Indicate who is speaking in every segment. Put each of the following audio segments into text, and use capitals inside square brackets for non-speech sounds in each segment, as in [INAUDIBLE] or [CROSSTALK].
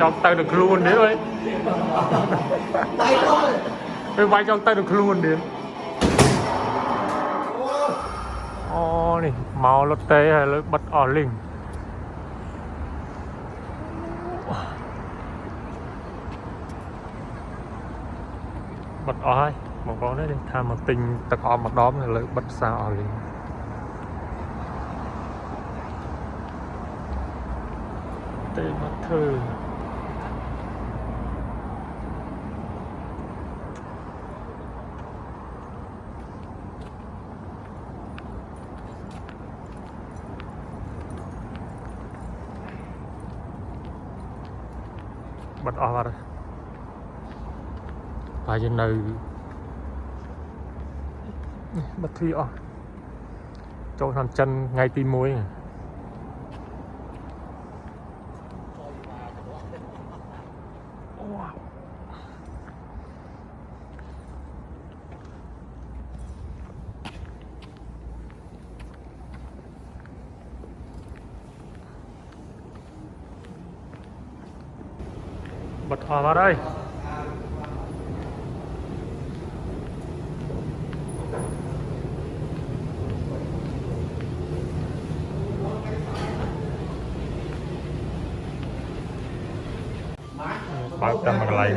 Speaker 1: ចង់ទៅនឹងខ្លួនទៀតអើយ
Speaker 2: tay thôi
Speaker 1: ពេលវាយចង់ទៅនឹងខ្លួនទៀតអូនេះមករត់ទេហើយលើបិទអស់លីងបិទអស់ហើយបងប្អូននេះថាមកទិញទឹកអមម្ដងហើយលើបិទផ្សារអស់លីង ទេមកធ្វើបិទអស់បាត់ហើយបើយើងនៅបិទទ្វារអស់ចូលឆ្នាំចិនថ្ងៃទី1 បិទអស់បាត់ហើយ
Speaker 2: បើកតាមកន្លែង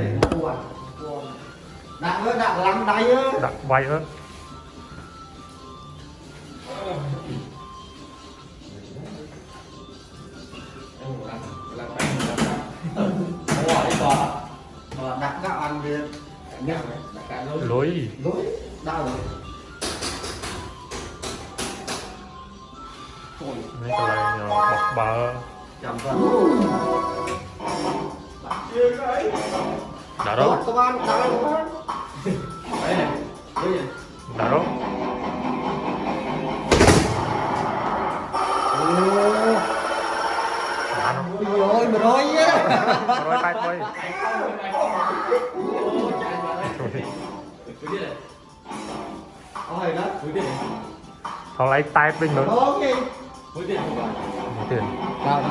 Speaker 2: đặt với đặt lăn đây á
Speaker 1: ដាក់វាយអើ
Speaker 2: ăn đi
Speaker 1: lối.
Speaker 2: Lối. Đau rồi.
Speaker 1: Mấy cái này nhỏ bọc bờ
Speaker 2: chậm ra
Speaker 1: đã đó.
Speaker 2: Công an đã đó công an.
Speaker 1: Đã đó.
Speaker 2: Rồi, rồi, rồi. Rồi, bye,
Speaker 1: bye. Thằng lấy tay bình nữa
Speaker 2: Mũi tiền.
Speaker 1: Mũi tiền
Speaker 3: Cao đó.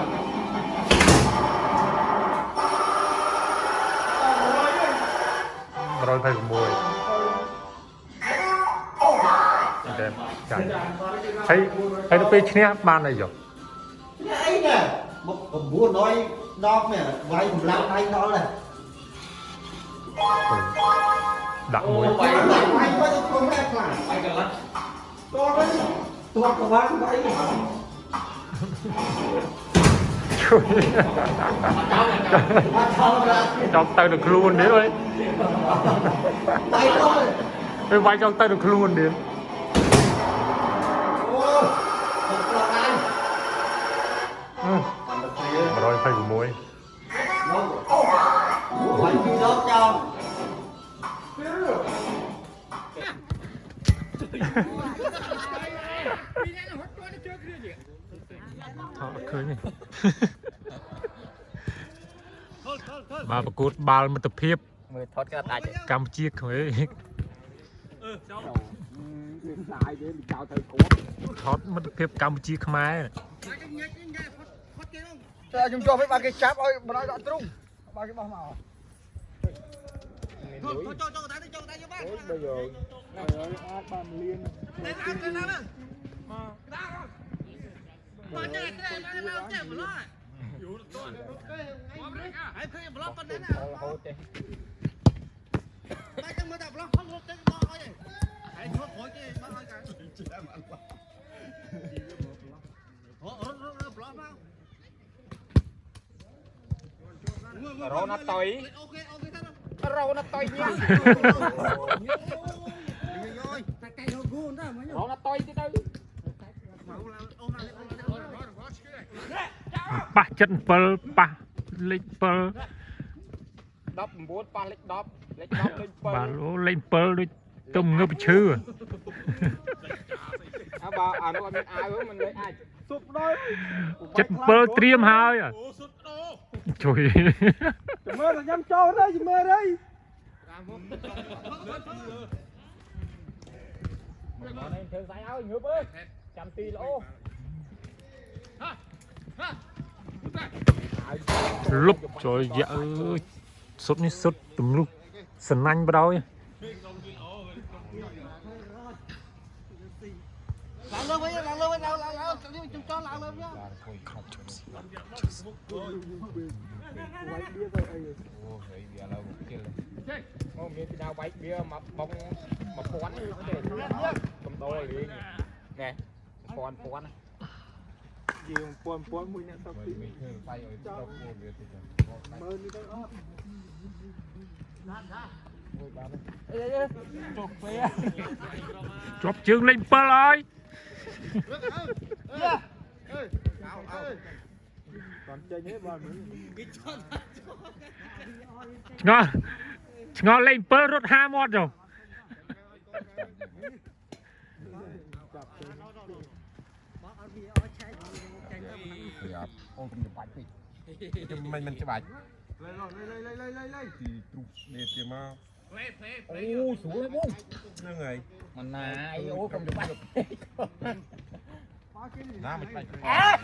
Speaker 1: Rồi phải của mùi. Ok, chạy Thấy, thấy nó phê chnia ban này rồi.
Speaker 2: Cái ấy nè Một cầm búa nói Nó nè, vay một lạng anh nó nè.
Speaker 1: Ừ. ដាក់មួយបាយ
Speaker 2: បាយបាយទៅខ្លួនតែខ្លាំងបាយកន្ល
Speaker 4: ះ
Speaker 2: តោះទៅតោះក្បាលបាយ
Speaker 1: ជួយ
Speaker 2: ច
Speaker 1: ង់ទៅនឹងខ្លួននេះអើយ
Speaker 2: បាយទៅ
Speaker 1: ពេលវាយចង់ទៅនឹងខ្លួននេះអូ126 ថតអត់ឃើញទេបាទប្រកួតបាល់មិត្តភាព
Speaker 5: មើលថតគេអត់ដាច់
Speaker 1: កម្ពុជាក្មេងអឺច
Speaker 5: ូលសាយទេចោលទៅគាត់
Speaker 1: ថតមិត្តភាពកម្ពុជាខ្មែរ
Speaker 2: តែខ្ញុំចុះពេលបាទគេចាប់ឲ្យបណ្ដោយដាក់ទ្រូងបាទគេបោះមក
Speaker 5: ចូលចូ
Speaker 2: លចូលតែ
Speaker 4: ចូលតែយកប
Speaker 5: ាន ហើ
Speaker 6: យអាចបានលៀនតែអត់ទៅណាមក
Speaker 5: ដាក់អត់
Speaker 6: មកញ៉ាំតែមកចេះបឡោះយូរទៅ
Speaker 2: ហើយឃើញ
Speaker 5: ប្លុកប៉ុណ្ណឹងណាហូតទេតែចា
Speaker 2: ំមើលតែប្លុកហូតទៅបោះហើយហើយឈ
Speaker 4: ប់ព្រួយទេបោះហើយកាចាំអត់បោះអូរត់
Speaker 2: រត់ប
Speaker 4: ្លុកមក
Speaker 5: រោណាតុយរោណាតុយញ៉ាំ
Speaker 1: ខ7 19ប៉ះលេខ10
Speaker 5: លេខ10លេខបាទ
Speaker 1: 7អូលេខ7ដូច
Speaker 5: ទុំងើ
Speaker 1: បឈឺ
Speaker 5: អើបើអានោះអត់មានអាវមិនលេខអាច
Speaker 6: សុបដល់ចិត្ត7ត្រៀម
Speaker 1: ហើយជួយ
Speaker 6: ជំរឿនញ៉ាំចូលទៅជំរឿនអីមក
Speaker 5: មកនេះធ្វើស្អីឲ្យងើបអើយចាំទីល្អហាហាលុបចូលយ៉ាអើយ
Speaker 1: សុតនេះសុតទម្លុះសណាញ់បដ ாய்
Speaker 2: ឡើងលើ
Speaker 4: វិញ
Speaker 2: ឡើងលើវិញឡើងឡើងឡើង
Speaker 7: នេះជុំចោលឡើងលើវិញខំជុំស៊ីអ
Speaker 6: ូយវាទៅអី
Speaker 7: អូហេវាឡើងមកគិល
Speaker 5: មកមានពីដៅបែកវាមកបងមកពាន់ទេកំដរលេងណែពាន់ពាន់
Speaker 6: យាមពាន់ពាន់មួយអ្នកសក់ពី
Speaker 7: បាយឲ្យទៅខ្លួនវាទៅ
Speaker 6: មើលនេះទៅអត់ណាស់ណាមួយបានចុះពេល
Speaker 1: ជាប់ជើងលេខ7ហើយអើអើអើ
Speaker 6: គាត់ចេញទេបងមើលគេចន់
Speaker 1: ឆ្ងល់ឆ្ងល់លេខ7រត់5មាត់ចុះ
Speaker 6: ចាប់ទៅបងអត់វាអត់ឆែក
Speaker 7: ចេញទៅបាទ
Speaker 5: អូនខ្ញុំបាច់ពេក
Speaker 7: ខ្ញុំមិនមិនច្បាច់លេលេលេលេលេលេលេទីទ្រុសនេះទៀតមក
Speaker 5: អូស្រួលបង
Speaker 7: ហ្នឹងហើយ
Speaker 5: មិនណាអីអូកុំច្បាច់
Speaker 7: bạch [LAUGHS]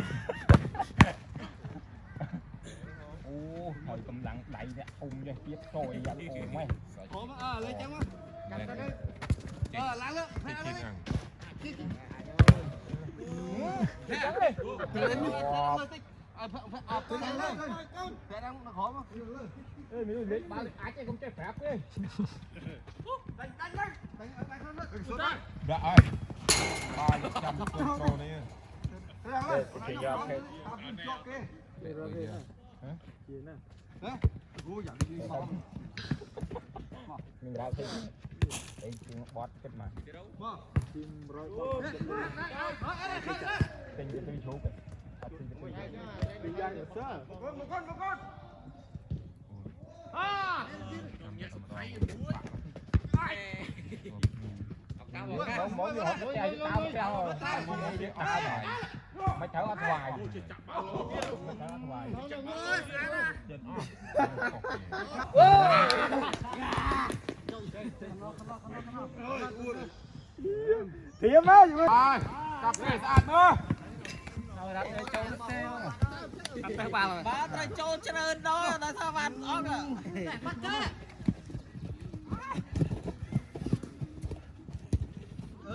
Speaker 5: Ô hồi cầm lặng đẩy ra ung ra tiếp rồi dẫn ồn mày.
Speaker 7: Khổ mà ờ lấy chăng á. Cầm ta đây. Ờ làm lên. cái chuyện hàng
Speaker 5: Ê mình lên ba lực ái không chơi phép đi. Trăm con sâu này Chị
Speaker 7: giờ ok
Speaker 5: mình vào thì đây chúng bót kết mà
Speaker 6: tình
Speaker 5: cái tôi chú cái tình
Speaker 6: cái tôi chú không mỗi người
Speaker 7: học
Speaker 5: mỗi ngày tao mới tao rồi tao mới biết tao
Speaker 7: rồi
Speaker 5: mấy cháu ăn hoài mấy cháu ăn hoài
Speaker 6: thiếm á rồi
Speaker 7: cặp này sạch nữa
Speaker 3: Ba
Speaker 2: trai
Speaker 3: trâu trơn đó là sao bạn ốc à. Bắt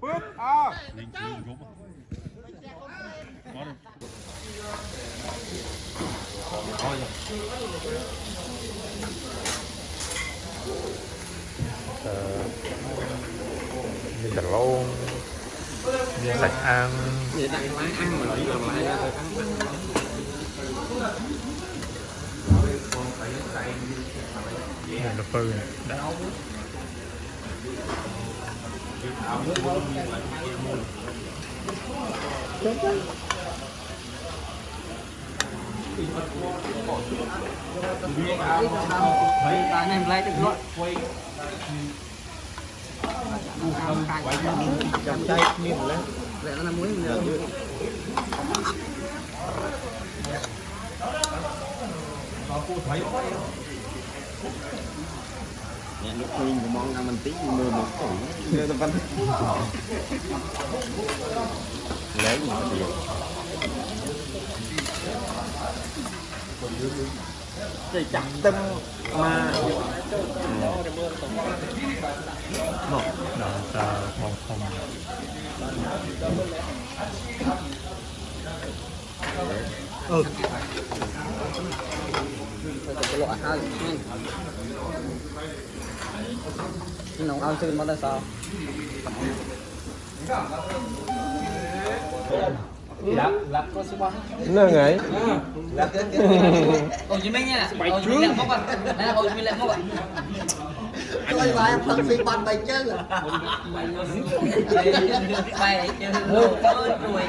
Speaker 7: bước à miếng
Speaker 1: cà lôn miếng lạch ăn
Speaker 8: Vậy đặt lá ăn mà lấy làm lại ra thôi ăn.
Speaker 1: miếng cà phê này đã
Speaker 3: anh em lấy được luôn. Chậm chay
Speaker 2: miếng lên.
Speaker 3: Vậy nó là muối mình
Speaker 8: lúc nguyên của món ăn mình tí mười một tuổi người ta vẫn Lấy gì mà tiền
Speaker 2: Thì chặt tâm mà
Speaker 1: đó ta mong không
Speaker 3: Cái loại hai. Nông ao xin bao sao?
Speaker 5: Lắp lắp có số bao? nó ngày
Speaker 3: Hồ Chí Minh nha. Hồ Chí Minh lẹ mốc là Hồ Chí Minh lẹ mốc ạ.
Speaker 2: Tôi vai phân phi ban bay chứ.
Speaker 3: bay chứ rồi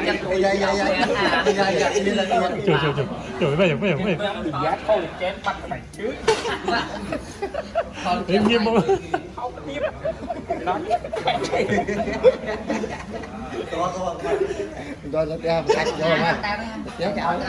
Speaker 3: chắc Dạ dạ dạ dạ dạ dạ lên. trời trời trời
Speaker 1: trời bây giờ bây giờ bây giờ
Speaker 3: thì giá
Speaker 5: thôi chén bắt cái này chứ
Speaker 3: im nghiêm không
Speaker 5: không tiếp đó
Speaker 2: Rồi rồi. Rồi ra cách rồi mà.
Speaker 3: Kéo chào.